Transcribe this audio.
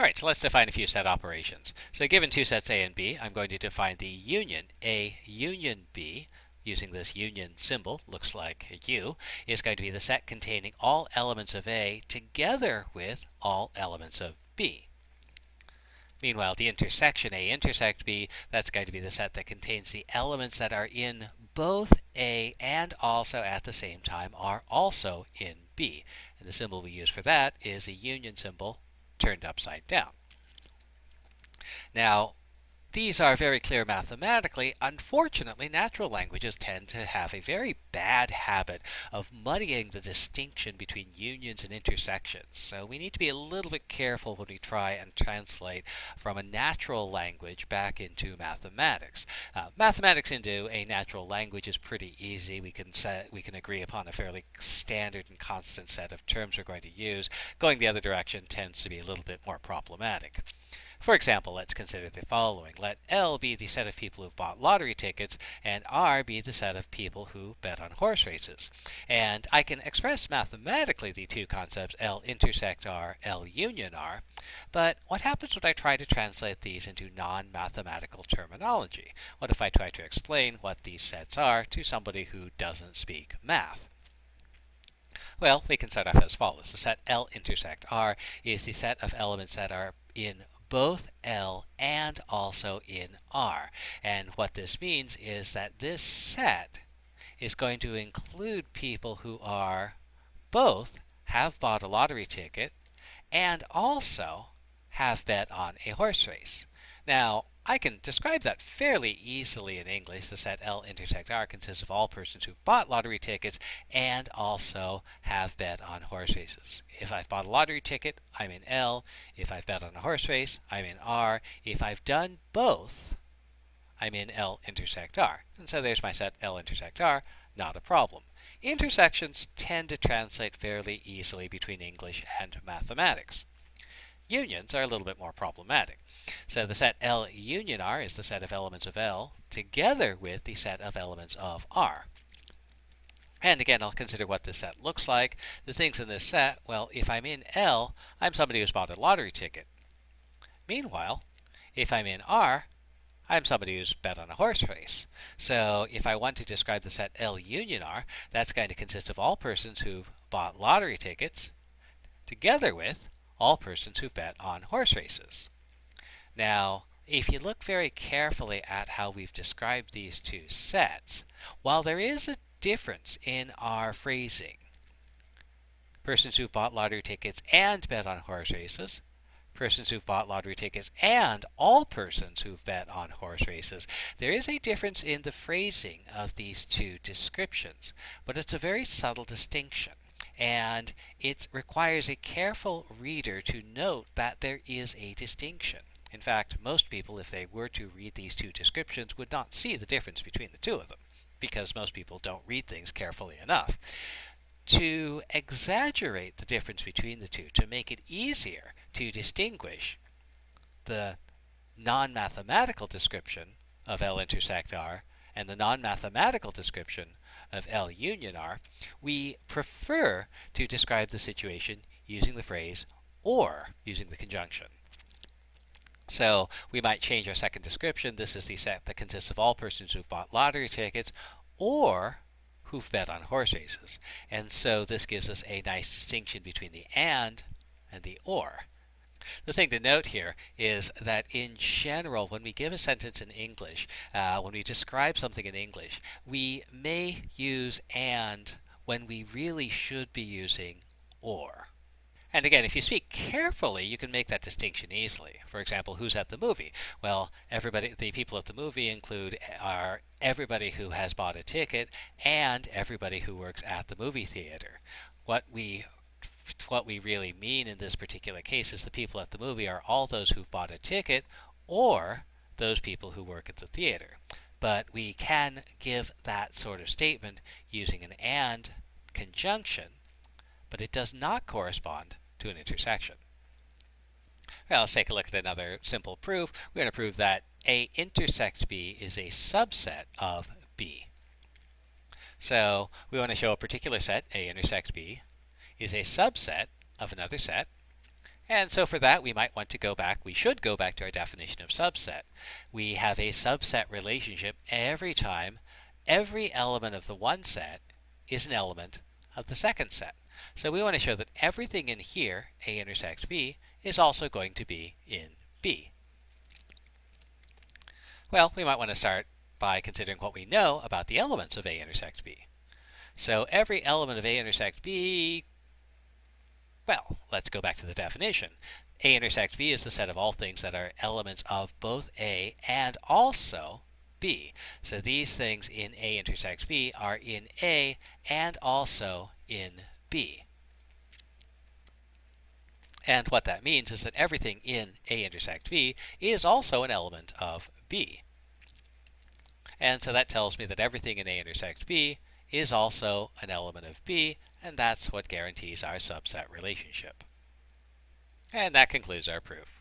All right, so let's define a few set operations. So given two sets A and B, I'm going to define the union A union B using this union symbol, looks like a U, is going to be the set containing all elements of A together with all elements of B. Meanwhile, the intersection A intersect B, that's going to be the set that contains the elements that are in both A and also at the same time are also in B. And the symbol we use for that is a union symbol turned upside down. Now, these are very clear mathematically. Unfortunately, natural languages tend to have a very bad habit of muddying the distinction between unions and intersections. So we need to be a little bit careful when we try and translate from a natural language back into mathematics. Uh, mathematics into a natural language is pretty easy. We can set, we can agree upon a fairly standard and constant set of terms we're going to use. Going the other direction tends to be a little bit more problematic. For example, let's consider the following. Let L be the set of people who've bought lottery tickets, and R be the set of people who bet on horse races. And I can express mathematically the two concepts L intersect R, L union R, but what happens when I try to translate these into non-mathematical terminology? What if I try to explain what these sets are to somebody who doesn't speak math? Well, we can start off as follows. The set L intersect R is the set of elements that are in both L and also in R. And what this means is that this set is going to include people who are both have bought a lottery ticket and also have bet on a horse race. Now, I can describe that fairly easily in English. The set L intersect R consists of all persons who've bought lottery tickets and also have bet on horse races. If I've bought a lottery ticket, I'm in L. If I've bet on a horse race, I'm in R. If I've done both, I'm in L intersect R. And so there's my set L intersect R, not a problem. Intersections tend to translate fairly easily between English and mathematics unions are a little bit more problematic. So the set L union R is the set of elements of L together with the set of elements of R. And again, I'll consider what this set looks like. The things in this set, well, if I'm in L, I'm somebody who's bought a lottery ticket. Meanwhile, if I'm in R, I'm somebody who's bet on a horse race. So if I want to describe the set L union R, that's going to consist of all persons who've bought lottery tickets together with all persons who bet on horse races. Now, if you look very carefully at how we've described these two sets, while there is a difference in our phrasing, persons who've bought lottery tickets and bet on horse races, persons who've bought lottery tickets, and all persons who've bet on horse races. There is a difference in the phrasing of these two descriptions, but it's a very subtle distinction and it requires a careful reader to note that there is a distinction. In fact, most people, if they were to read these two descriptions, would not see the difference between the two of them, because most people don't read things carefully enough. To exaggerate the difference between the two, to make it easier to distinguish the non-mathematical description of L intersect R and the non-mathematical description of L union R, we prefer to describe the situation using the phrase or using the conjunction. So we might change our second description. This is the set that consists of all persons who've bought lottery tickets or who've bet on horse races. And so this gives us a nice distinction between the and and the or. The thing to note here is that in general, when we give a sentence in English, uh, when we describe something in English, we may use and when we really should be using or. And again, if you speak carefully, you can make that distinction easily. For example, who's at the movie? Well, everybody, the people at the movie include are everybody who has bought a ticket and everybody who works at the movie theater. What we what we really mean in this particular case is the people at the movie are all those who've bought a ticket or those people who work at the theater. But we can give that sort of statement using an and conjunction, but it does not correspond to an intersection. Well, let's take a look at another simple proof. We're going to prove that A intersect B is a subset of B. So we want to show a particular set, A intersect B, is a subset of another set, And so for that, we might want to go back, we should go back to our definition of subset. We have a subset relationship every time every element of the one set is an element of the second set. So we want to show that everything in here, A intersects B, is also going to be in B. Well, we might want to start by considering what we know about the elements of A intersect B. So every element of A intersect B well, let's go back to the definition. A intersect B is the set of all things that are elements of both A and also B. So these things in A intersect B are in A and also in B. And what that means is that everything in A intersect B is also an element of B. And so that tells me that everything in A intersect B is also an element of B, and that's what guarantees our subset relationship. And that concludes our proof.